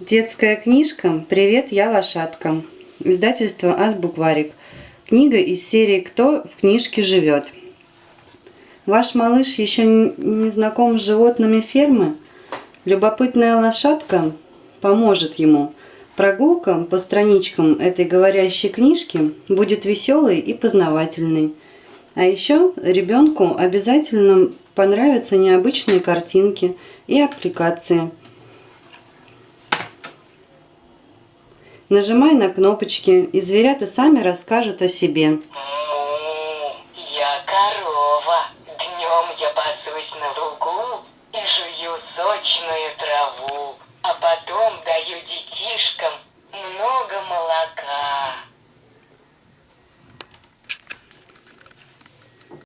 Детская книжка «Привет, я лошадка». Издательство «Азбукварик». Книга из серии «Кто в книжке живет». Ваш малыш еще не знаком с животными фермы? Любопытная лошадка поможет ему. Прогулка по страничкам этой говорящей книжки будет веселой и познавательной. А еще ребенку обязательно понравятся необычные картинки и аппликации – Нажимай на кнопочки, и зверята сами расскажут о себе. Я корова. Днем я пасусь на лугу и жую сочную траву, а потом даю детишкам